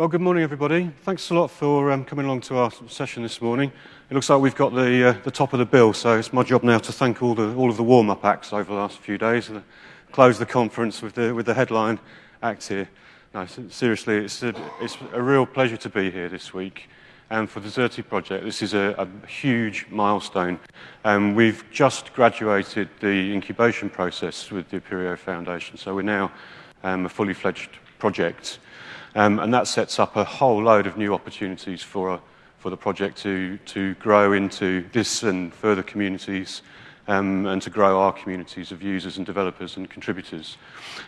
Well, good morning, everybody. Thanks a lot for um, coming along to our session this morning. It looks like we've got the, uh, the top of the bill, so it's my job now to thank all, the, all of the warm-up acts over the last few days and close the conference with the, with the headline act here. No, seriously, it's a, it's a real pleasure to be here this week. And for the Xerte project, this is a, a huge milestone. Um, we've just graduated the incubation process with the Apereo Foundation, so we're now um, a fully fledged project. Um, and that sets up a whole load of new opportunities for, uh, for the project to, to grow into this and further communities um, and to grow our communities of users and developers and contributors.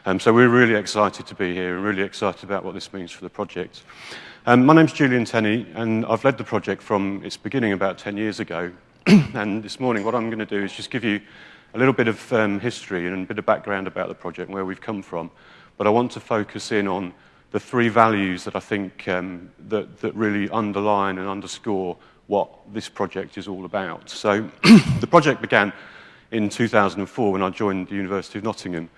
Um, so we're really excited to be here and really excited about what this means for the project. Um, my name's Julian Tenney, and I've led the project from its beginning about 10 years ago. and this morning, what I'm going to do is just give you a little bit of um, history and a bit of background about the project and where we've come from. But I want to focus in on the three values that I think um, that, that really underline and underscore what this project is all about. So the project began in 2004 when I joined the University of Nottingham.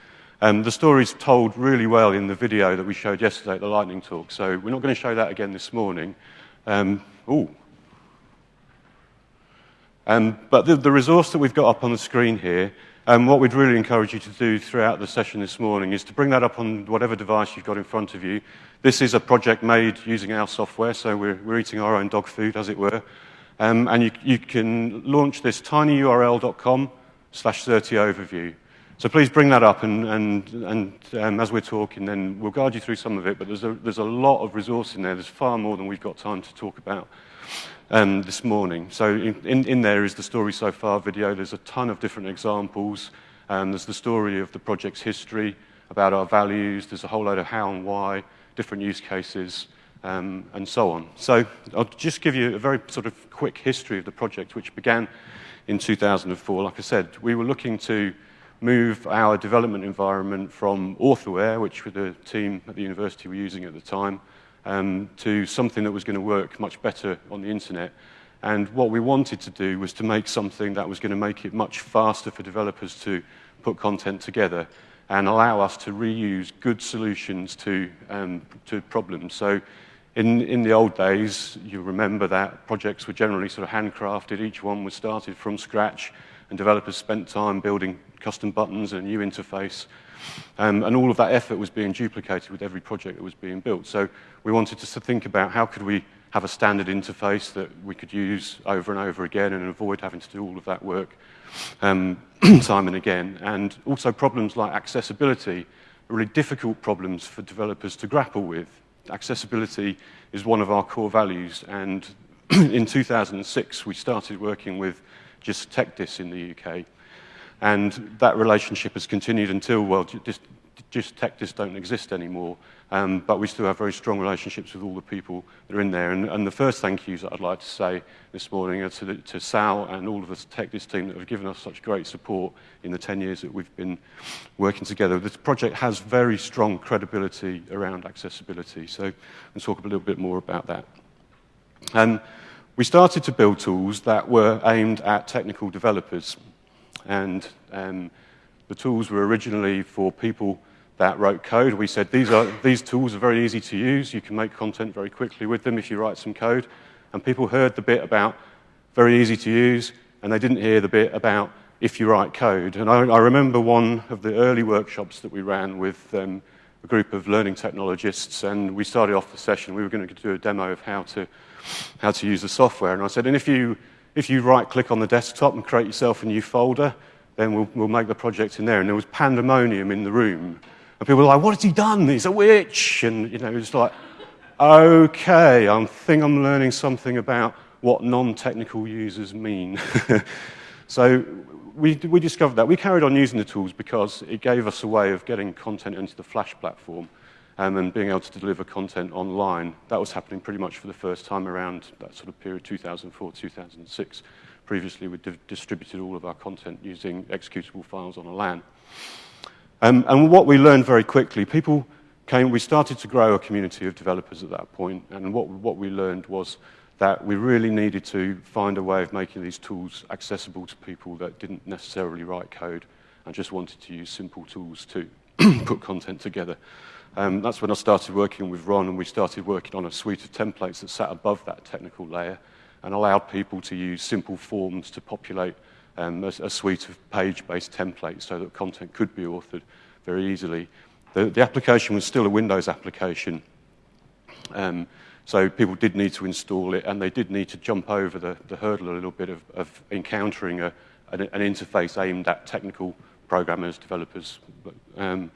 Um, the story's told really well in the video that we showed yesterday at the lightning talk, so we're not going to show that again this morning. Um, ooh. Um, but the, the resource that we've got up on the screen here and what we'd really encourage you to do throughout the session this morning is to bring that up on whatever device you've got in front of you. This is a project made using our software, so we're, we're eating our own dog food, as it were. Um, and you, you, can launch this tinyurl.com slash Xerte overview. So please bring that up, and, and, and um, as we're talking, then we'll guide you through some of it, but there's a, there's a lot of resource in there. There's far more than we've got time to talk about um, this morning. So in, in, in, there is the story so far video. There's a ton of different examples. Um, there's the story of the project's history, about our values. There's a whole load of how and why, different use cases, um, and so on. So I'll just give you a very sort of quick history of the project, which began in 2004. Like I said, we were looking to move our development environment from Authorware, which the team at the university were using at the time, um, to something that was going to work much better on the internet. And what we wanted to do was to make something that was going to make it much faster for developers to put content together and allow us to reuse good solutions to, um, to problems. So in, in the old days, you remember that projects were generally sort of handcrafted. Each one was started from scratch, and developers spent time building custom buttons and a new interface. Um, and all of that effort was being duplicated with every project that was being built. So we wanted to think about how could we have a standard interface that we could use over and over again and avoid having to do all of that work um, time and again. And also problems like accessibility really difficult problems for developers to grapple with. Accessibility is one of our core values. And in 2006, we started working with Jisc TechDis in the UK. And that relationship has continued until, well, just, just don't exist anymore. Um, but we still have very strong relationships with all the people that are in there. And, and the first thank yous that I'd like to say this morning are to, the, to Sal and all of the TechDis team that have given us such great support in the 10 years that we've been working together. This project has very strong credibility around accessibility. So I'll talk a little bit more about that. Um, we started to build tools that were aimed at technical developers. And um, the tools were originally for people that wrote code. We said these, are, these tools are very easy to use. You can make content very quickly with them if you write some code. And people heard the bit about very easy to use, and they didn't hear the bit about if you write code. And I, I remember one of the early workshops that we ran with um, a group of learning technologists, and we started off the session. We were going to do a demo of how to, how to use the software. And I said, and if you if you right click on the desktop and create yourself a new folder, then we'll, we'll make the project in there. And there was pandemonium in the room. And people were like, what has he done? He's a witch. And, you know, it's like, okay, I think I'm learning something about what non-technical users mean. so we, we discovered that. We carried on using the tools because it gave us a way of getting content into the Flash platform and being able to deliver content online. That was happening pretty much for the first time around that sort of period, 2004, 2006. Previously, we di distributed all of our content using executable files on a LAN. Um, and what we learned very quickly, people came, we started to grow a community of developers at that point, and what, what we learned was that we really needed to find a way of making these tools accessible to people that didn't necessarily write code and just wanted to use simple tools to put content together. Um, that's when I started working with Ron, and we started working on a suite of templates that sat above that technical layer and allowed people to use simple forms to populate um, a, a, suite of page-based templates so that content could be authored very easily. The, the application was still a Windows application, um, so people did need to install it, and they did need to jump over the, the hurdle a little bit of, of encountering a, an, an, interface aimed at technical programmers, developers. Um,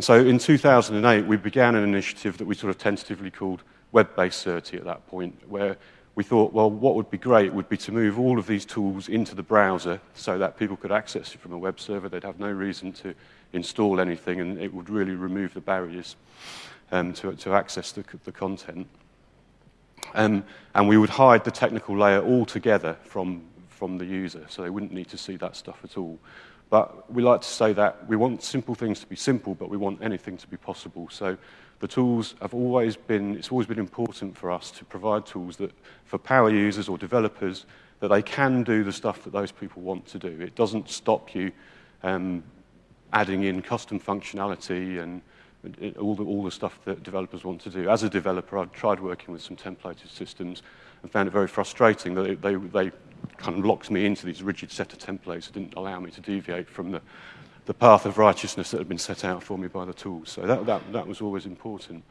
so in 2008, we began an initiative that we sort of tentatively called Web-Based Xerte at that point, where we thought, well, what would be great would be to move all of these tools into the browser so that people could access it from a web server. They'd have no reason to install anything, and it would really remove the barriers um, to, to access the, the content. Um, and we would hide the technical layer altogether from, from the user, so they wouldn't need to see that stuff at all. But we like to say that we want simple things to be simple, but we want anything to be possible. So the tools have always been, it's always been important for us to provide tools that, for power users or developers, that they can do the stuff that those people want to do. It doesn't stop you um, adding in custom functionality and all the, all the stuff that developers want to do. As a developer, I've tried working with some templated systems and found it very frustrating that they, they kind of locked me into these rigid set of templates that didn't allow me to deviate from the, the path of righteousness that had been set out for me by the tools. So that, that, that was always important.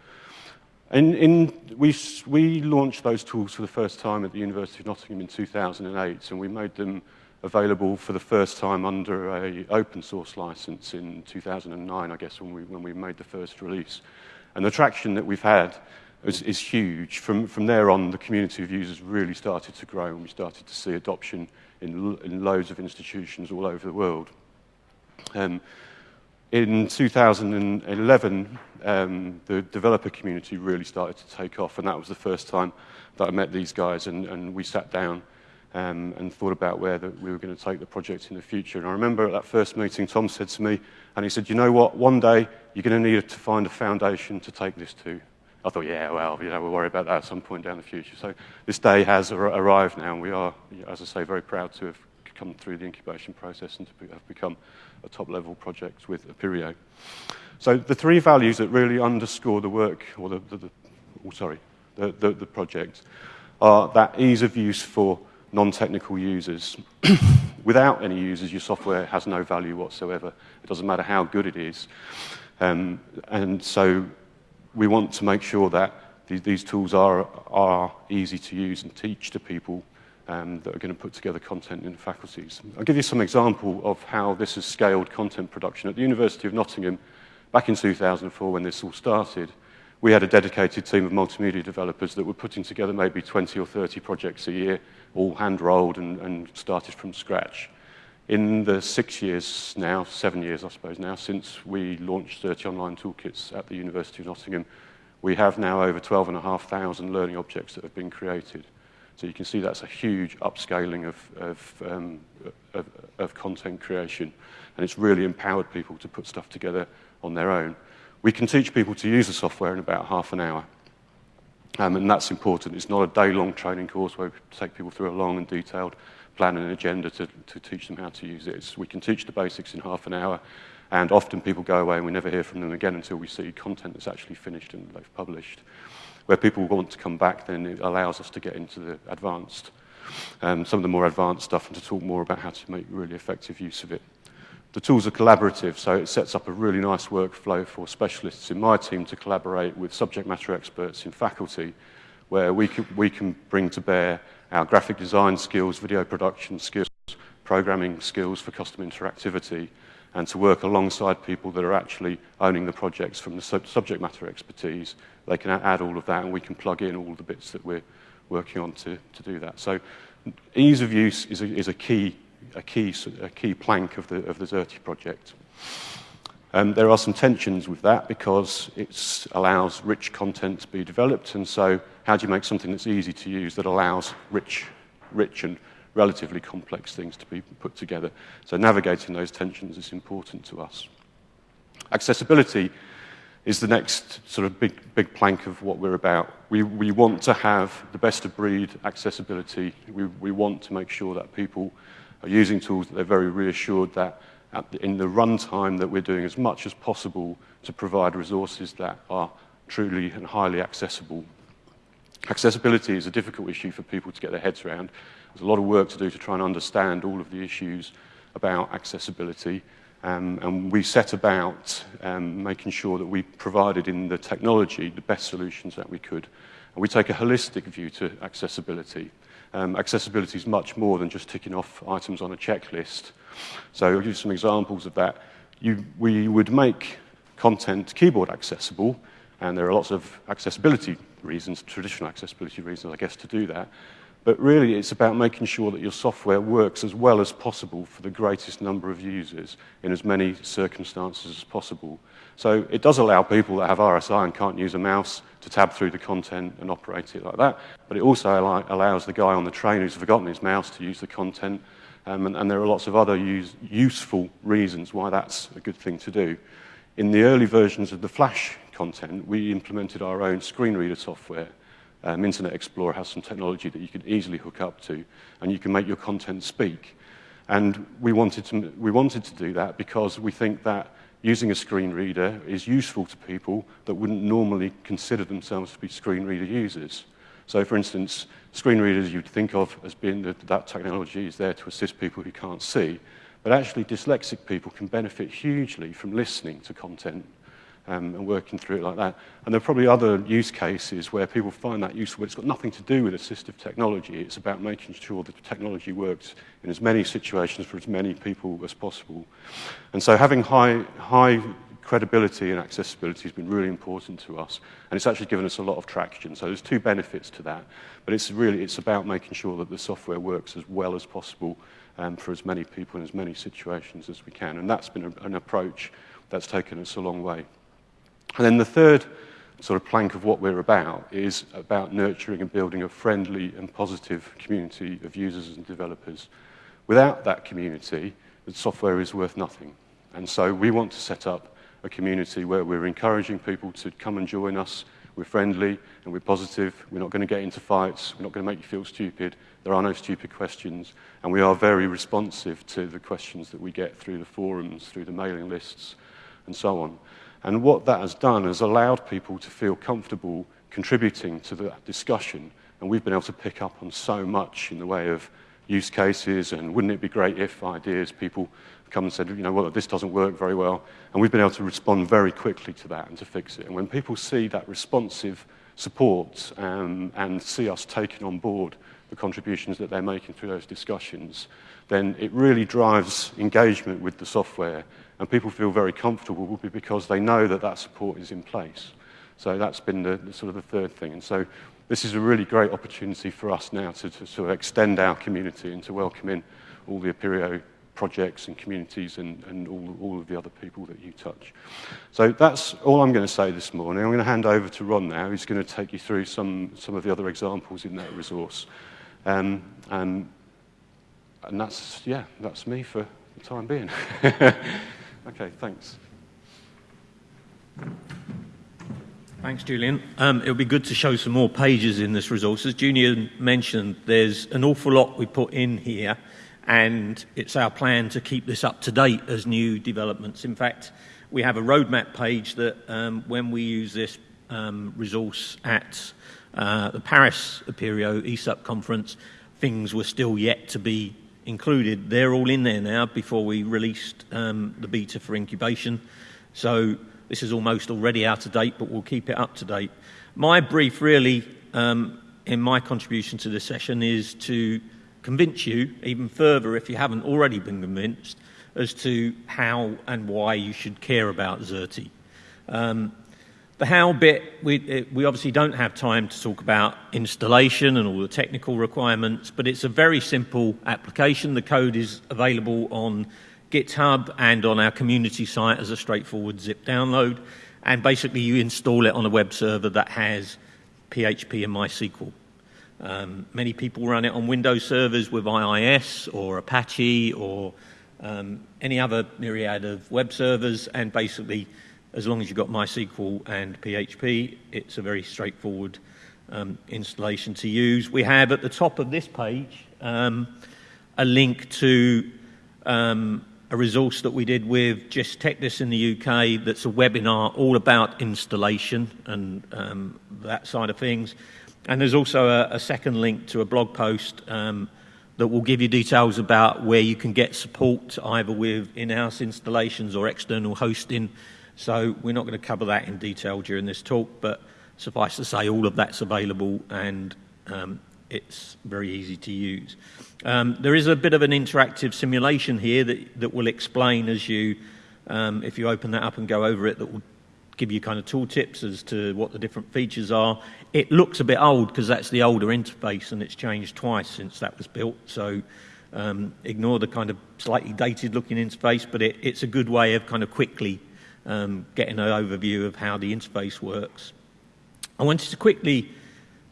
In, in, we, we launched those tools for the first time at the University of Nottingham in 2008, and we made them available for the first time under a open source license in 2009, I guess, when we, when we made the first release. And the traction that we've had is, is huge. From, from there on, the community of users really started to grow, and we started to see adoption in, in loads of institutions all over the world. Um, in 2011, um, the developer community really started to take off, and that was the first time that I met these guys, and, and we sat down um, and thought about where the, we were going to take the project in the future. And I remember at that first meeting, Tom said to me, and he said, you know what, one day you're going to need to find a foundation to take this to. I thought, yeah, well, you know, we'll worry about that at some point down the future. So this day has ar arrived now, and we are, as I say, very proud to have come through the incubation process and to have become a top-level project with Apereo. So the three values that really underscore the work, or the, the, the oh, sorry, the, the, the project, are that ease of use for non-technical users. Without any users, your software has no value whatsoever. It doesn't matter how good it is. Um, and so we want to make sure that these, these tools are, are easy to use and teach to people um, that are going to put together content in faculties. I'll give you some example of how this has scaled content production. At the University of Nottingham, back in 2004 when this all started, we had a dedicated team of multimedia developers that were putting together maybe 20 or 30 projects a year, all hand-rolled and, and started from scratch. In the six years now, seven years I suppose now, since we launched Xerte online toolkits at the University of Nottingham, we have now over 12,500 learning objects that have been created. So you can see that's a huge upscaling of, of, um, of, of content creation. And it's really empowered people to put stuff together on their own. We can teach people to use the software in about half an hour. Um, and that's important. It's not a day-long training course where we take people through a long and detailed plan an agenda to, to teach them how to use it. We can teach the basics in half an hour, and often people go away and we never hear from them again until we see content that's actually finished and they've published. Where people want to come back, then it allows us to get into the advanced, um, some of the more advanced stuff and to talk more about how to make really effective use of it. The tools are collaborative, so it sets up a really nice workflow for specialists in my team to collaborate with subject matter experts in faculty, where we can, we can bring to bear our graphic design skills, video production skills, programming skills for custom interactivity, and to work alongside people that are actually owning the projects from the sub subject matter expertise. They can add all of that, and we can plug in all the bits that we're working on to, to do that. So ease of use is a, is a key a key, a key plank of the, of the Xerte project. Um, there are some tensions with that because it allows rich content to be developed, and so how do you make something that's easy to use that allows rich, rich and relatively complex things to be put together? So navigating those tensions is important to us. Accessibility is the next sort of big, big plank of what we're about. We, we want to have the best of breed accessibility. We, we want to make sure that people are using tools that they're very reassured that the, in the runtime that we're doing as much as possible to provide resources that are truly and highly accessible. Accessibility is a difficult issue for people to get their heads around. There's a lot of work to do to try and understand all of the issues about accessibility. Um, and we set about um, making sure that we provided in the technology the best solutions that we could. And we take a holistic view to accessibility. Um, accessibility is much more than just ticking off items on a checklist. So I'll give you some examples of that. You, we would make content keyboard accessible, and there are lots of accessibility reasons, traditional accessibility reasons, I guess, to do that. But really, it's about making sure that your software works as well as possible for the greatest number of users in as many circumstances as possible. So it does allow people that have RSI and can't use a mouse to tab through the content and operate it like that. But it also allows the guy on the train who's forgotten his mouse to use the content. Um, and, and, there are lots of other use, useful reasons why that's a good thing to do. In the early versions of the Flash content, we implemented our own screen reader software um, Internet Explorer has some technology that you can easily hook up to, and you can make your content speak. And we wanted to, we wanted to do that because we think that using a screen reader is useful to people that wouldn't normally consider themselves to be screen reader users. So for instance, screen readers you'd think of as being that that technology is there to assist people who can't see, but actually dyslexic people can benefit hugely from listening to content um, and working through it like that. And there are probably other use cases where people find that useful, but it's got nothing to do with assistive technology. It's about making sure that the technology works in as many situations for as many people as possible. And so having high, high credibility and accessibility has been really important to us. And it's actually given us a lot of traction. So there's two benefits to that. But it's really it's about making sure that the software works as well as possible um, for as many people in as many situations as we can. And that's been a, an approach that's taken us a long way. And then the third sort of plank of what we're about is about nurturing and building a friendly and positive community of users and developers. Without that community, the software is worth nothing. And so we want to set up a community where we're encouraging people to come and join us. We're friendly and we're positive. We're not going to get into fights. We're not going to make you feel stupid. There are no stupid questions. And we are very responsive to the questions that we get through the forums, through the mailing lists, and so on. And what that has done has allowed people to feel comfortable contributing to that discussion. And we've been able to pick up on so much in the way of use cases and wouldn't it be great if ideas people come and said, you know, well, this doesn't work very well. And we've been able to respond very quickly to that and to fix it. And when people see that responsive support um, and see us taking on board the contributions that they're making through those discussions, then it really drives engagement with the software and people feel very comfortable because they know that that support is in place. So that's been the, the sort of the third thing. And so this is a really great opportunity for us now to, to sort of extend our community and to welcome in all the Apereo projects and communities and, and all, all of the other people that you touch. So that's all I'm going to say this morning. I'm going to hand over to Ron now, who's going to take you through some, some of the other examples in that resource. Um, and, and that's, yeah, that's me for the time being. Okay, thanks. Thanks, Julian. Um, it'll be good to show some more pages in this resource. As Julian mentioned, there's an awful lot we put in here, and it's our plan to keep this up to date as new developments. In fact, we have a roadmap page that um, when we use this um, resource at uh, the Paris Apereo ESUP conference, things were still yet to be included. They're all in there now before we released um, the beta for incubation. So this is almost already out of date, but we'll keep it up to date. My brief, really, um, in my contribution to this session, is to convince you even further, if you haven't already been convinced, as to how and why you should care about Xerte. Um, the how bit, we, we obviously don't have time to talk about installation and all the technical requirements, but it's a very simple application. The code is available on GitHub and on our community site as a straightforward zip download. And basically, you install it on a web server that has PHP and MySQL. Um, many people run it on Windows servers with IIS or Apache or um, any other myriad of web servers, and basically, as long as you've got MySQL and PHP, it's a very straightforward um, installation to use. We have at the top of this page um, a link to um, a resource that we did with Jisc TechDis in the UK that's a webinar all about installation and um, that side of things. And there's also a, a second link to a blog post um, that will give you details about where you can get support either with in-house installations or external hosting. So we're not going to cover that in detail during this talk, but suffice to say all of that's available and um, it's very easy to use. Um, there is a bit of an interactive simulation here that, that will explain as you, um, if you open that up and go over it, that will give you kind of tooltips as to what the different features are. It looks a bit old because that's the older interface and it's changed twice since that was built. So um, ignore the kind of slightly dated looking interface, but it, it's a good way of kind of quickly um, getting an overview of how the interface works. I wanted to quickly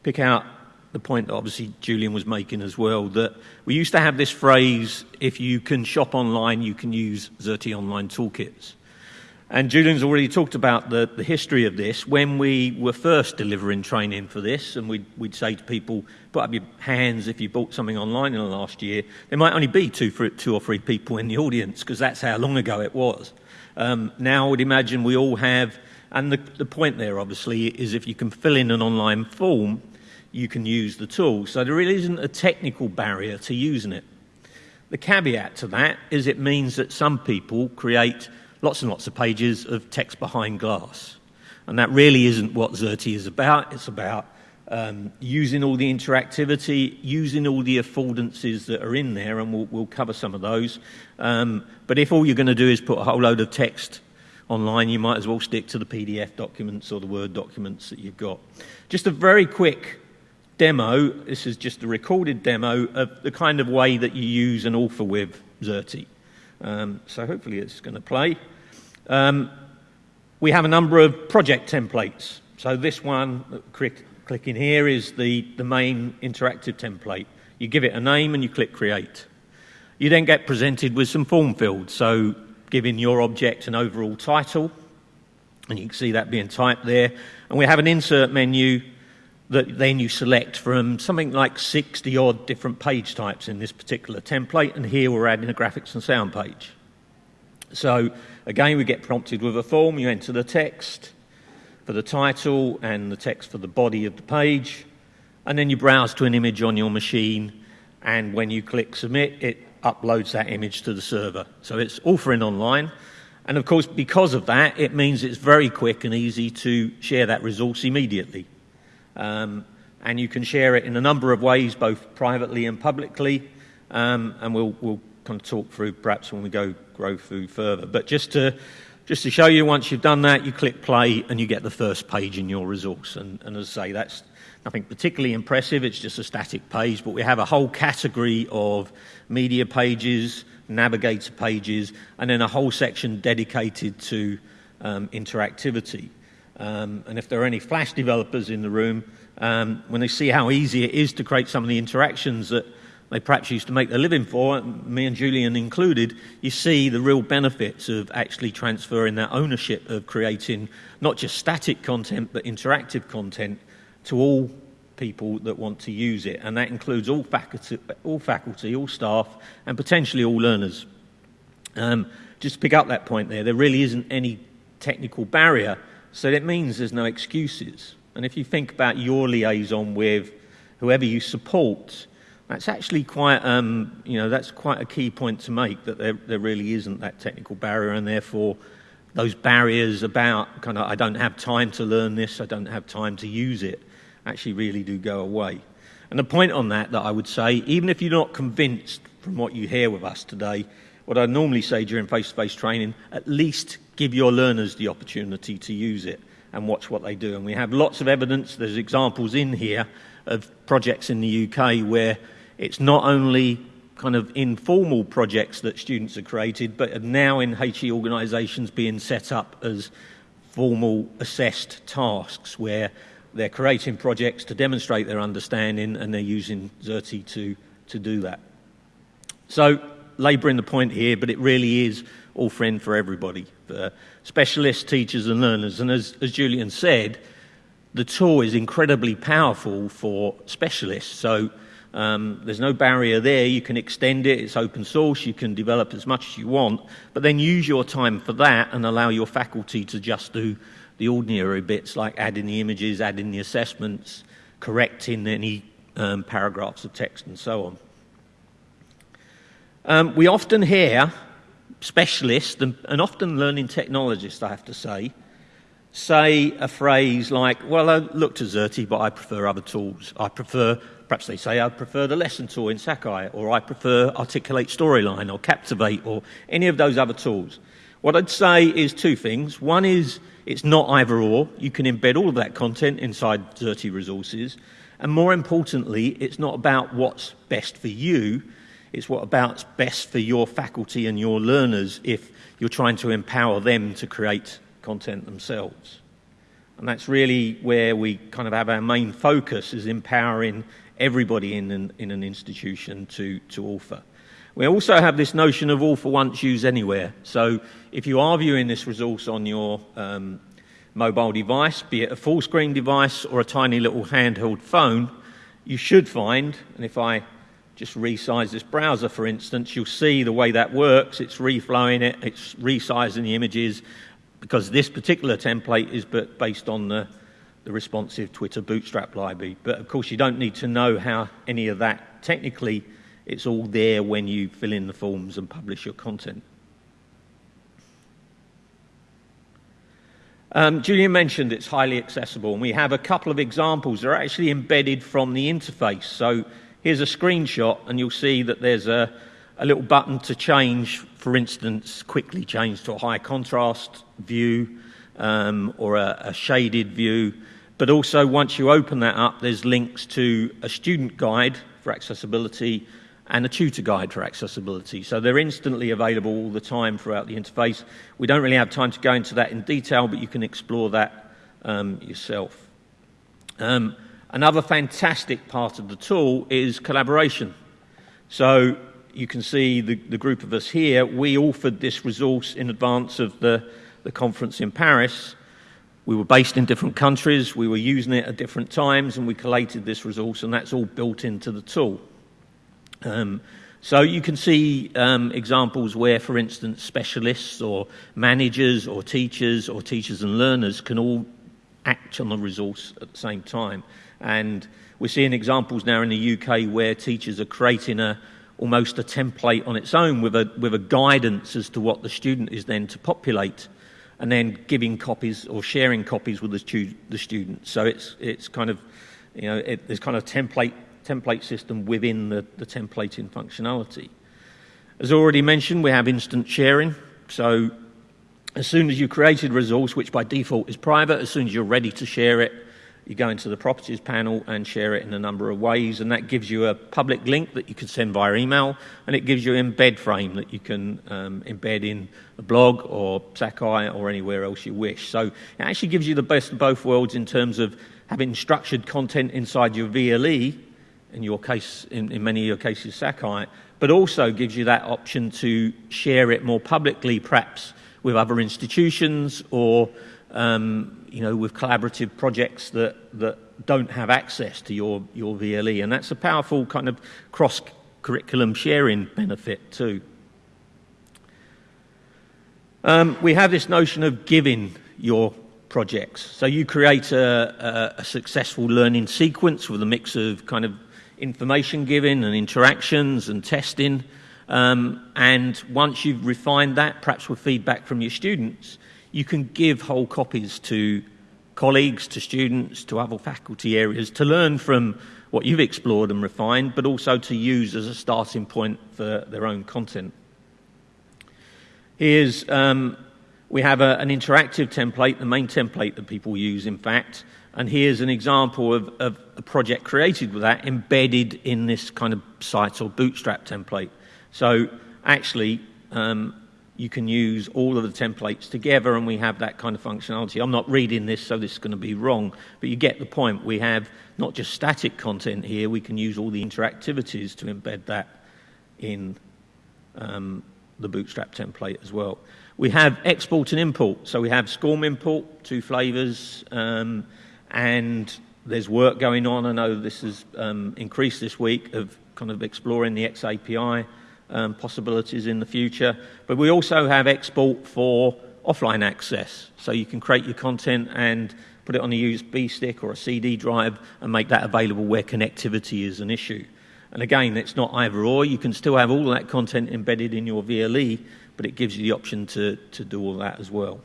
pick out the point that obviously Julian was making as well that we used to have this phrase if you can shop online, you can use Xerte Online Toolkits. And Julian's already talked about the, the history of this. When we were first delivering training for this, and we'd, we'd say to people, put up your hands if you bought something online in the last year, there might only be two, two or three people in the audience because that's how long ago it was. Um, now I would imagine we all have, and the, the point there obviously is if you can fill in an online form, you can use the tool. So there really isn't a technical barrier to using it. The caveat to that is it means that some people create lots and lots of pages of text behind glass. And that really isn't what Xerte is about. It's about um, using all the interactivity, using all the affordances that are in there, and we'll, we'll cover some of those. Um, but if all you're going to do is put a whole load of text online, you might as well stick to the PDF documents or the Word documents that you've got. Just a very quick demo. This is just a recorded demo of the kind of way that you use an author with Xerte. Um, so hopefully it's going to play. Um, we have a number of project templates. So this one, click, clicking here, is the, the main interactive template. You give it a name and you click create. You then get presented with some form fields. So giving your object an overall title, and you can see that being typed there. And we have an insert menu that then you select from something like 60 odd different page types in this particular template. And here we're adding a graphics and sound page. So again, we get prompted with a form. You enter the text for the title and the text for the body of the page. And then you browse to an image on your machine. And when you click submit, it uploads that image to the server. So it's offering online. And of course, because of that, it means it's very quick and easy to share that resource immediately. Um, and you can share it in a number of ways, both privately and publicly. Um, and we'll, we'll kind of talk through perhaps when we go grow food further. But just to, just to show you, once you've done that, you click play and you get the first page in your resource. And, and as I say, that's nothing particularly impressive. It's just a static page, but we have a whole category of media pages, navigator pages, and then a whole section dedicated to um, interactivity. Um, and if there are any Flash developers in the room, um, when they see how easy it is to create some of the interactions that they perhaps used to make their living for, me and Julian included, you see the real benefits of actually transferring that ownership of creating not just static content but interactive content to all people that want to use it. And that includes all faculty, all, faculty, all staff, and potentially all learners. Um, just to pick up that point there, there really isn't any technical barrier, so that means there's no excuses. And if you think about your liaison with whoever you support, that's actually quite, um, you know, that's quite a key point to make that there, there really isn't that technical barrier, and therefore those barriers about kind of I don't have time to learn this, I don't have time to use it, actually really do go away. And the point on that that I would say, even if you're not convinced from what you hear with us today, what I normally say during face-to-face training, at least give your learners the opportunity to use it and watch what they do. And we have lots of evidence. There's examples in here of projects in the UK where it's not only kind of informal projects that students have created, but are now in HE organisations being set up as formal assessed tasks where they're creating projects to demonstrate their understanding and they're using Xerte to, to do that. So, labouring the point here, but it really is all friend for everybody, for specialists, teachers, and learners. And as, as Julian said, the tool is incredibly powerful for specialists. So, Um, there's no barrier there. You can extend it. It's open source. You can develop as much as you want, but then use your time for that and allow your faculty to just do the ordinary bits like adding the images, adding the assessments, correcting any um, paragraphs of text, and so on. Um, we often hear specialists and, and often learning technologists, I have to say, say a phrase like, Well, I look to Xerte, but I prefer other tools. I prefer Perhaps they say, I prefer the lesson tool in Sakai, or I prefer Articulate Storyline, or Captivate, or any of those other tools. What I'd say is two things. One is it's not either or. You can embed all of that content inside Xerte resources. And more importantly, it's not about what's best for you, it's what about's best for your faculty and your learners if you're trying to empower them to create content themselves. And that's really where we kind of have our main focus is empowering everybody in an, in an institution to, to author. We also have this notion of all for once, use anywhere. So if you are viewing this resource on your um, mobile device, be it a full screen device or a tiny little handheld phone, you should find, and if I just resize this browser, for instance, you'll see the way that works. It's reflowing it, it's resizing the images, because this particular template is based on the the responsive Twitter Bootstrap library. But of course, you don't need to know how any of that technically. It's all there when you fill in the forms and publish your content. Um, Julian mentioned it's highly accessible, and we have a couple of examples that are actually embedded from the interface. So here's a screenshot, and you'll see that there's a, a little button to change, for instance, quickly change to a high contrast view um, or a, a shaded view. But also, once you open that up, there's links to a student guide for accessibility and a tutor guide for accessibility. So they're instantly available all the time throughout the interface. We don't really have time to go into that in detail, but you can explore that um, yourself. Um, another fantastic part of the tool is collaboration. So you can see the, the group of us here, we offered this resource in advance of the, the conference in Paris. We were based in different countries, we were using it at different times, and we collated this resource, and that's all built into the tool. Um, so you can see um, examples where, for instance, specialists or managers or teachers or teachers and learners can all act on the resource at the same time. And we're seeing examples now in the UK where teachers are creating a almost a template on its own with a with a guidance as to what the student is then to populate and then giving copies or sharing copies with the, stu- the students. So it's, it's kind of, you know, it, there's kind of template, template system within the, the templating functionality. As already mentioned, we have instant sharing. So as soon as you created a resource, which by default is private, as soon as you're ready to share it, you go into the properties panel and share it in a number of ways, and that gives you a public link that you can send via email, and it gives you an embed frame that you can um, embed in a blog or Sakai or anywhere else you wish. So it actually gives you the best of both worlds in terms of having structured content inside your VLE, in your case, in, in many of your cases, Sakai, but also gives you that option to share it more publicly, perhaps with other institutions or um, you know, with collaborative projects that, that don't have access to your, your VLE. And that's a powerful kind of cross curriculum sharing benefit, too. Um, we have this notion of giving your projects. So you create a, a, a, successful learning sequence with a mix of kind of information giving and interactions and testing. Um, and once you've refined that, perhaps with feedback from your students, you can give whole copies to colleagues, to students, to other faculty areas to learn from what you've explored and refined, but also to use as a starting point for their own content. Here's, um, we have a, an interactive template, the main template that people use, in fact, and here's an example of, of a project created with that embedded in this kind of site or bootstrap template. So actually, um, you can use all of the templates together and we have that kind of functionality. I'm not reading this, so this is going to be wrong, but you get the point. We have not just static content here, we can use all the interactivities to embed that in um, the Bootstrap template as well. We have export and import. So we have SCORM import, two flavors, um, and there's work going on. I know this has um, increased this week of kind of exploring the XAPI um, possibilities in the future. But we also have export for offline access. So you can create your content and put it on a USB stick or a CD drive and make that available where connectivity is an issue. And again, it's not either or. You can still have all that content embedded in your VLE, but it gives you the option to, to do all that as well.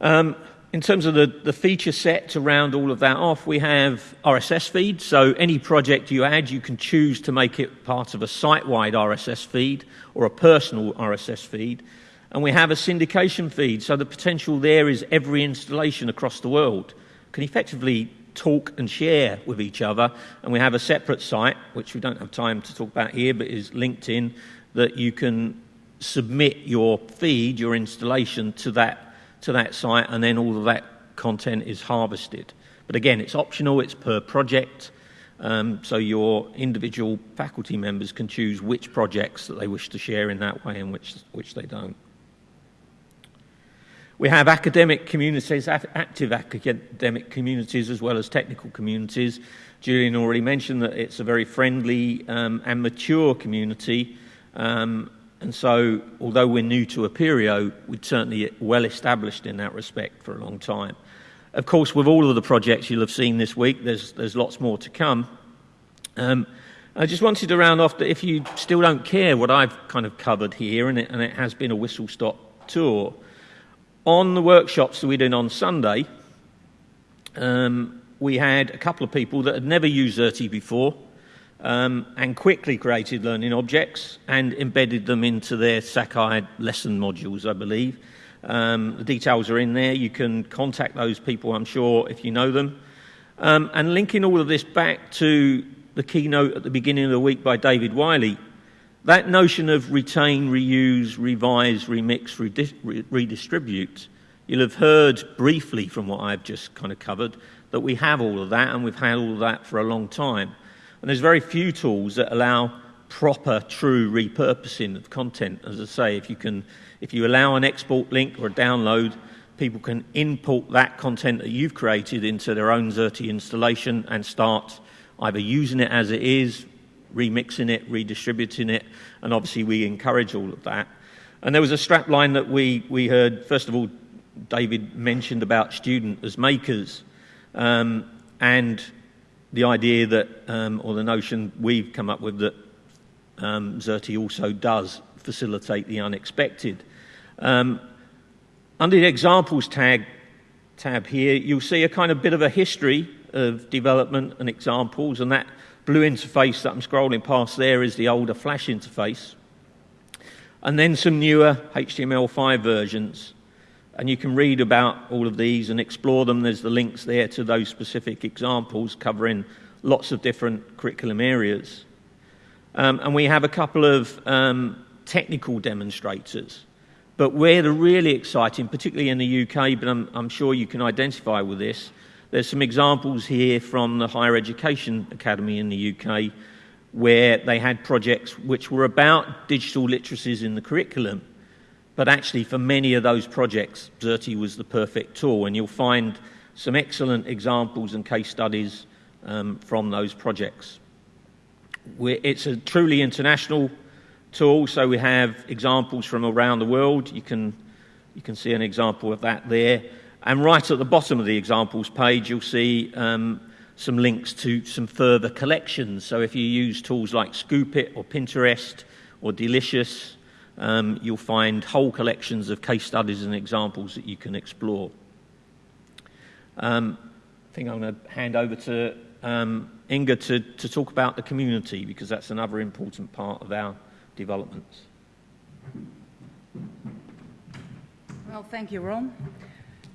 Um, in terms of the, the feature set to round all of that off, we have RSS feed. So any project you add, you can choose to make it part of a site-wide RSS feed or a personal RSS feed. And we have a syndication feed. So the potential there is every installation across the world can effectively talk and share with each other. And we have a separate site, which we don't have time to talk about here, but is LinkedIn, that you can submit your feed, your installation to that to that site, and then all of that content is harvested. But again, it's optional, it's per project, um, so your individual faculty members can choose which projects that they wish to share in that way and which, which they don't. We have academic communities, active academic communities, as well as technical communities. Julian already mentioned that it's a very friendly um, and mature community. Um, and so, although we're new to Apereo, we're certainly well established in that respect for a long time. Of course, with all of the projects you'll have seen this week, there's, there's lots more to come. Um, I just wanted to round off that if you still don't care what I've kind of covered here, and it, and it has been a whistle stop tour, on the workshops that we did on Sunday, um, we had a couple of people that had never used Xerte before um, and quickly created learning objects and embedded them into their Sakai lesson modules, I believe. Um, the details are in there. You can contact those people, I'm sure, if you know them. Um, and linking all of this back to the keynote at the beginning of the week by David Wiley, that notion of retain, reuse, revise, remix, redistribute, you'll have heard briefly from what I've just kind of covered that we have all of that and we've had all of that for a long time. And there's very few tools that allow proper, true repurposing of content. As I say, if you, can, if you allow an export link or a download, people can import that content that you've created into their own Xerte installation and start either using it as it is, remixing it, redistributing it, and obviously we encourage all of that. And there was a strapline that we, we heard, first of all, David mentioned about student as makers. Um, and the idea that, um, or the notion we've come up with that um, also does facilitate the unexpected. Um, under the examples tag, tab here, you'll see a kind of bit of a history of development and examples, and that blue interface that I'm scrolling past there is the older Flash interface. And then some newer HTML5 versions. And you can read about all of these and explore them. There's the links there to those specific examples covering lots of different curriculum areas. Um, and we have a couple of um, technical demonstrators. But where the really exciting, particularly in the UK, but I'm, I'm sure you can identify with this, there's some examples here from the Higher Education Academy in the UK where they had projects which were about digital literacies in the curriculum but actually, for many of those projects, Xerte was the perfect tool, and you'll find some excellent examples and case studies um, from those projects. We're, it's a truly international tool, so we have examples from around the world. You can, you can see an example of that there. And right at the bottom of the examples page, you'll see um, some links to some further collections. So if you use tools like Scoop.it or Pinterest or Delicious, um, you'll find whole collections of case studies and examples that you can explore. Um, I think I'm going to hand over to um, Inga to, to talk about the community because that's another important part of our developments. Well, thank you, Ron.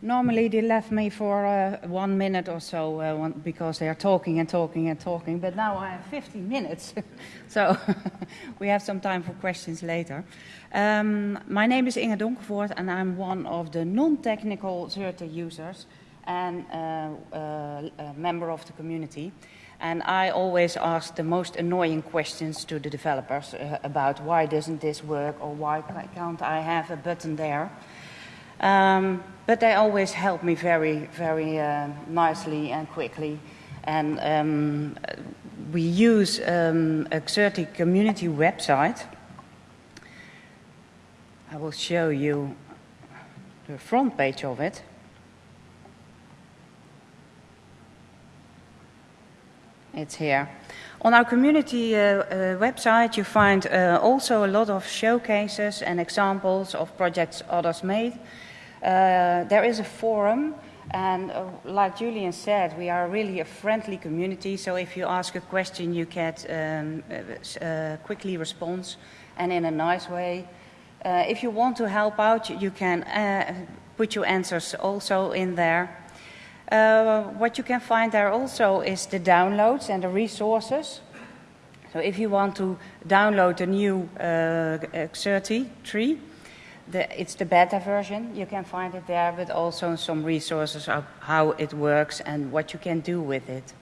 Normally they left me for uh, one minute or so uh, because they are talking and talking and talking, but now I have 15 minutes, so we have some time for questions later. Um, my name is Inge Donkervoort and I'm one of the non-technical Xerte users and uh, uh, a member of the community. And I always ask the most annoying questions to the developers uh, about why doesn't this work or why can't I have a button there. Um, but they always help me very, very uh, nicely and quickly. And um, we use um, a Xerte community website. I will show you the front page of it. It's here. On our community uh, uh, website, you find uh, also a lot of showcases and examples of projects others made. Uh, there is a forum, and uh, like Julian said, we are really a friendly community. So if you ask a question, you get um, uh, quickly response and in a nice way. if you want to help out, you can put your answers also in there. Uh, what you can find there also is the downloads and the resources. So if you want to download the new uh, Xerte three, the, it's the beta version. You can find it there, but also some resources of how it works and what you can do with it.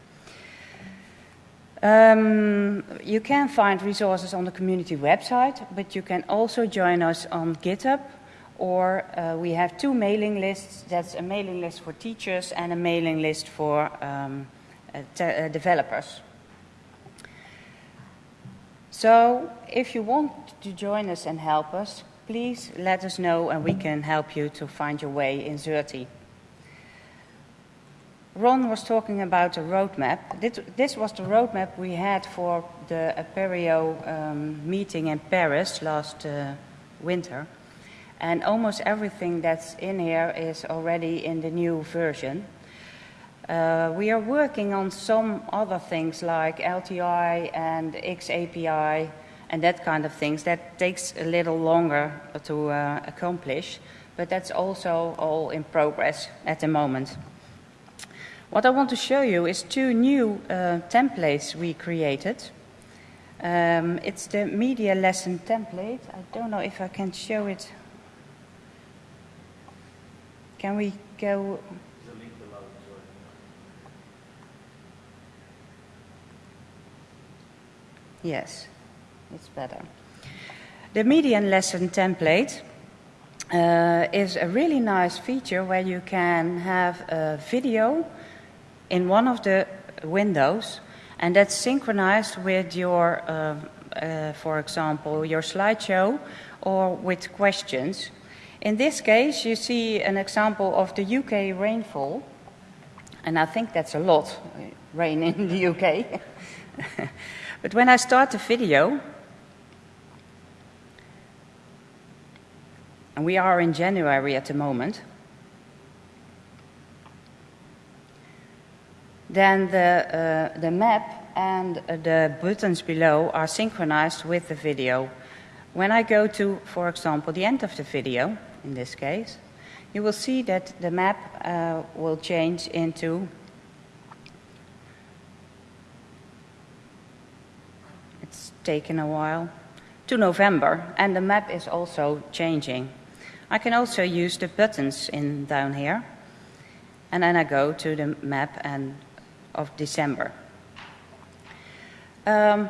Um, you can find resources on the community website, but you can also join us on GitHub or uh, we have two mailing lists. That's a mailing list for teachers and a mailing list for um, uh, developers. So if you want to join us and help us, please let us know and we can help you to find your way in Xerte. Ron was talking about a roadmap. This was the roadmap we had for the Apereo um, meeting in Paris last uh, winter and almost everything that's in here is already in the new version. Uh, we are working on some other things like LTI and XAPI and that kind of things. That takes a little longer to uh, accomplish, but that's also all in progress at the moment. What I want to show you is two new uh, templates we created. Um, it's the media lesson template. I don't know if I can show it can we go? Yes, it's better. The media lesson template uh, is a really nice feature where you can have a video in one of the windows and that's synchronized with your, uh, uh, for example, your slideshow or with questions. In this case, you see an example of the UK rainfall, and I think that's a lot, rain in the UK. but when I start the video, and we are in January at the moment, then the, uh, the map and the buttons below are synchronized with the video. When I go to, for example, the end of the video, in this case, you will see that the map uh, will change into it's taken a while to November and the map is also changing. I can also use the buttons in down here and then I go to the map and of December. Um,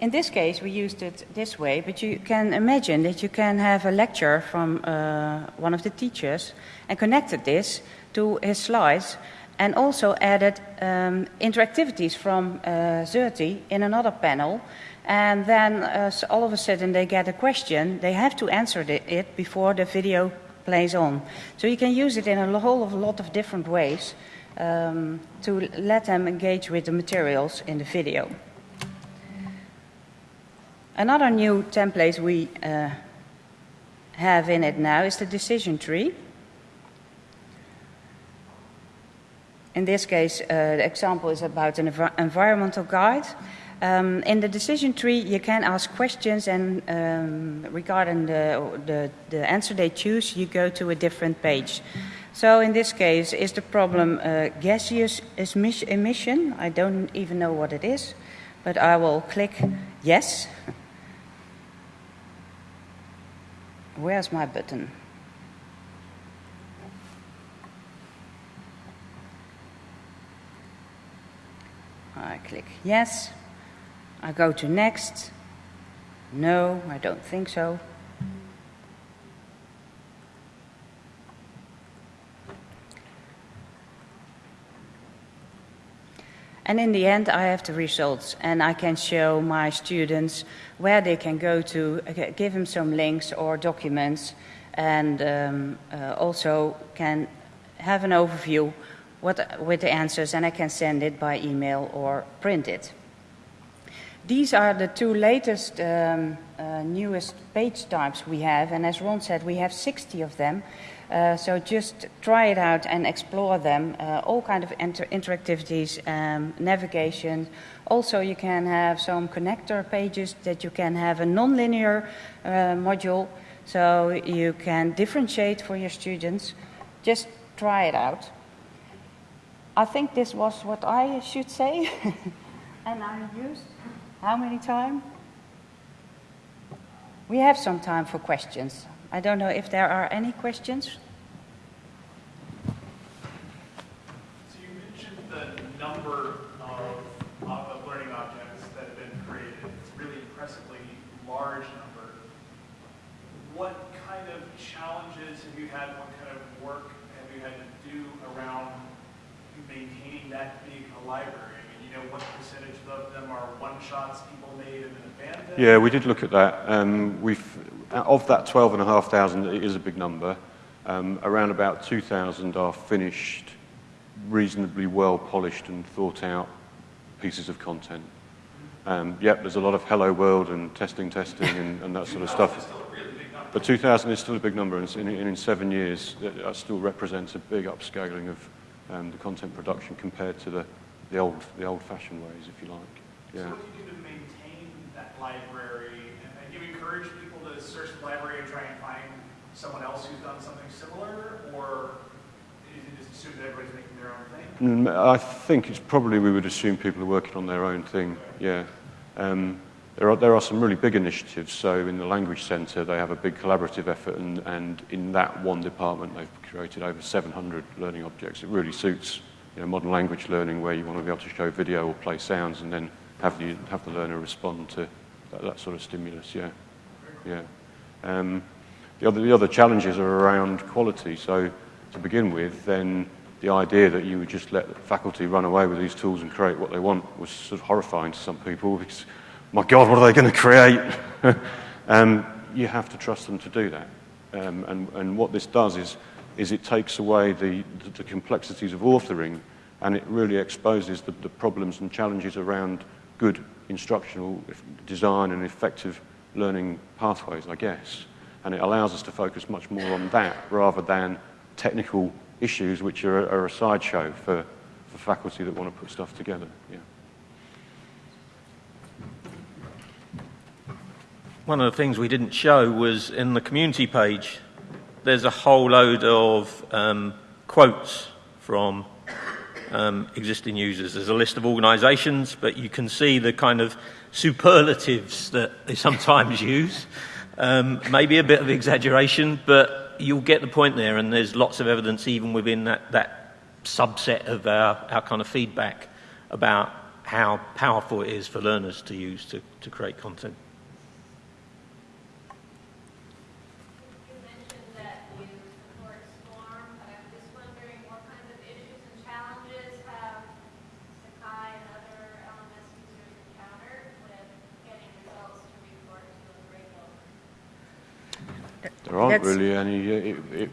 in this case, we used it this way, but you can imagine that you can have a lecture from uh, one of the teachers and connected this to his slides and also added um, interactivities from uh, Xerte in another panel. And then uh, all of a sudden they get a question, they have to answer it before the video plays on. So you can use it in a whole of lot of different ways um, to let them engage with the materials in the video. Another new template we uh, have in it now is the decision tree. In this case, uh, the example is about an env environmental guide. Um, in the decision tree, you can ask questions, and um, regarding the, the, the, answer they choose, you go to a different page. So, in this case, is the problem uh, gaseous emission? I don't even know what it is, but I will click yes. Where's my button? I click yes. I go to next. No, I don't think so. And in the end, I have the results, and I can show my students where they can go to, uh, give them some links or documents, and um, uh, also can have an overview what, with the answers, and I can send it by email or print it. These are the two latest, um, uh, newest page types we have, and as Ron said, we have 60 of them. Uh, so just try it out and explore them. Uh, all kind of inter interactivities, um, navigation. Also, you can have some connector pages that you can have a non-linear uh, module, so you can differentiate for your students. Just try it out. I think this was what I should say, and I used how many time? We have some time for questions. I don't know if there are any questions. So you mentioned the number of, of learning objects that have been created. It's a really impressively large number. What kind of challenges have you had? What kind of work have you had to do around maintaining that big a library? And you know what percentage of them are one-shots people made and then abandoned? Yeah, we did look at that. Um, we've of that 12,500, it is a big number. Um, around about 2,000 are finished, reasonably well polished and thought out pieces of content. Um, yep, there's a lot of hello world and testing, testing, and, and that sort of stuff. But 2,000 is still a big number, and in, in, seven years, that still represents a big upscaling of um, the content production compared to the, the old, the old-fashioned ways, if you like. Yeah. So what do you do to maintain that library? And, and you encourage search the library and try and find someone else who's done something similar, or is it just assume that everybody's making their own thing? Mm, I think it's probably we would assume people are working on their own thing. Yeah. Um, there are, there are some really big initiatives. So in the Language Centre, they have a big collaborative effort, and, and in that one department, they've created over 700 learning objects. It really suits you know, modern language learning where you want to be able to show video or play sounds and then have the, have the learner respond to that, that sort of stimulus, yeah. Yeah. Um, the, other, the other challenges are around quality. So to begin with, then the idea that you would just let faculty run away with these tools and create what they want was sort of horrifying to some people because, my God, what are they going to create? um, you have to trust them to do that. Um, and, and what this does is is it takes away the, the, the complexities of authoring and it really exposes the, the problems and challenges around good instructional design and effective learning pathways, I guess. And it allows us to focus much more on that rather than technical issues which are, are a sideshow for, for faculty that want to put stuff together. Yeah. One of the things we didn't show was in the community page there's a whole load of um, quotes from um, existing users. There's a list of organizations, but you can see the kind of superlatives that they sometimes use. Um, maybe a bit of exaggeration, but you'll get the point there, and there's lots of evidence even within that, that subset of our, our kind of feedback about how powerful it is for learners to use to, to create content. There aren't That's... really any. It, it,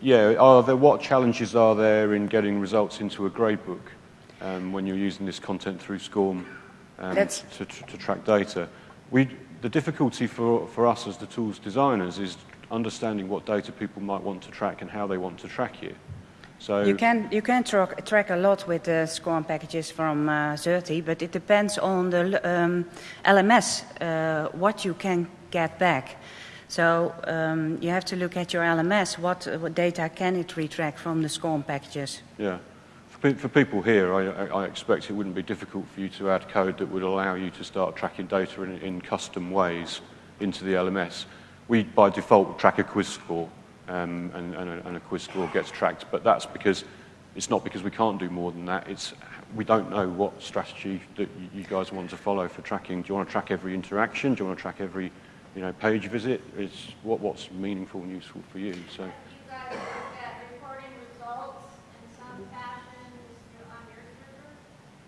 yeah, are there, what challenges are there in getting results into a gradebook um, when you're using this content through SCORM um, to, to, to, track data? We, the difficulty for, for us as the tools designers is understanding what data people might want to track and how they want to track it. So you can you can track, track a lot with the SCORM packages from uh, but it depends on the um, LMS uh, what you can get back. So um, you have to look at your LMS. What, what, data can it retract from the SCORM packages? Yeah. For, for people here, I, I, expect it wouldn't be difficult for you to add code that would allow you to start tracking data in, in custom ways into the LMS. We, by default, track a quiz score, um, and, and, a, and a quiz score gets tracked. But that's because it's not because we can't do more than that. It's we don't know what strategy that you guys want to follow for tracking. Do you want to track every interaction? Do you want to track every you know, page visit is what, what's meaningful and useful for you. So.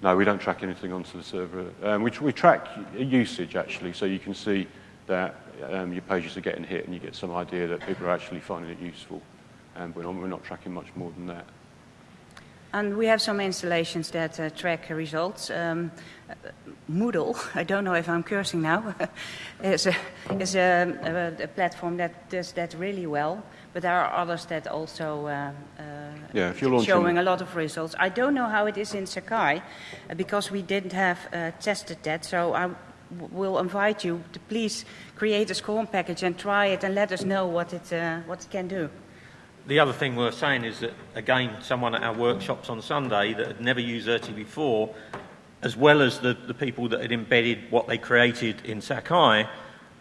No, we don't track anything onto the server. Um, we, we, track usage actually, so you can see that um, your pages are getting hit and you get some idea that people are actually finding it useful. And we're not, we're not tracking much more than that. And we have some installations that uh, track results. Um, Moodle, I don't know if I'm cursing now, is, a, is a, a, a, platform that does that really well. But there are others that also uh, uh, yeah, if you're showing a lot of results. I don't know how it is in Sakai uh, because we didn't have uh, tested that. So I will invite you to please create a SCORM package and try it and let us know what it, uh, what it can do. The other thing worth saying is that, again, someone at our workshops on Sunday that had never used Xerte before, as well as the, the people that had embedded what they created in Sakai,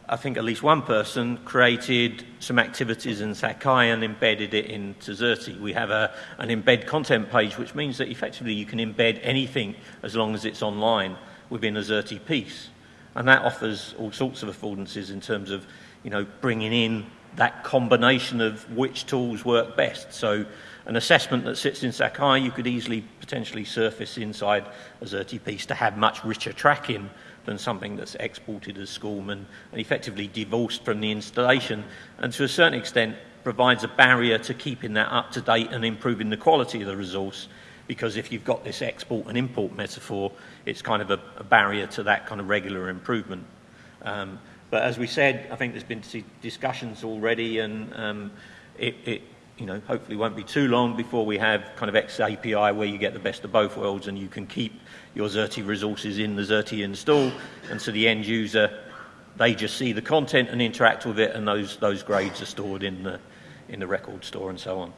I think at least one person created some activities in Sakai and embedded it into Xerte. We have a, an embed content page, which means that effectively you can embed anything as long as it's online within a Xerte piece. And that offers all sorts of affordances in terms of, you know, bringing in that combination of which tools work best. So an assessment that sits in Sakai, you could easily potentially surface inside a Xerte piece to have much richer tracking than something that's exported as SCORM and, and effectively divorced from the installation, and to a certain extent provides a barrier to keeping that up to date and improving the quality of the resource. Because if you've got this export and import metaphor, it's kind of a, a barrier to that kind of regular improvement. Um, but as we said, I think there's been discussions already, and um, it, it, you know, hopefully won't be too long before we have kind of X API where you get the best of both worlds and you can keep your Xerte resources in the Xerte install, and so the end user, they just see the content and interact with it, and those, those grades are stored in the, in the record store and so on.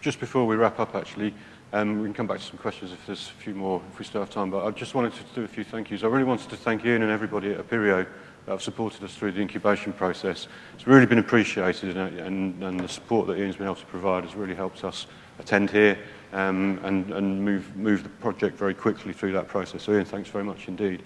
Just before we wrap up, actually, um, we can come back to some questions if there's a few more, if we still have time, but I just wanted to do a few thank yous. I really wanted to thank Ian and everybody at Apereo that have supported us through the incubation process. It's really been appreciated and, and, and the support that Ian's been able to provide has really helped us attend here um, and, and move, move the project very quickly through that process. So Ian, thanks very much indeed.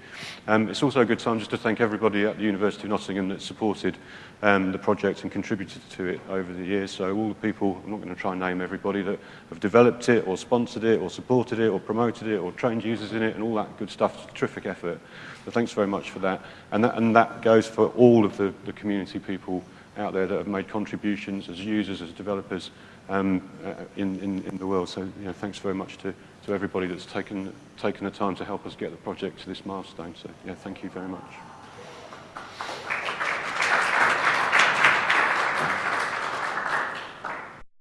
Um, it's also a good time just to thank everybody at the University of Nottingham that supported um, the project and contributed to it over the years. So all the people, I'm not going to try and name everybody, that have developed it or sponsored it or supported it or promoted it or trained users in it and all that good stuff. It's a terrific effort. So thanks very much for that. And that, and that goes for all of the, the community people out there that have made contributions as users, as developers, um, uh, in, in, in the world. So you know, thanks very much to, to everybody that's taken, taken the time to help us get the project to this milestone. So yeah, thank you very much.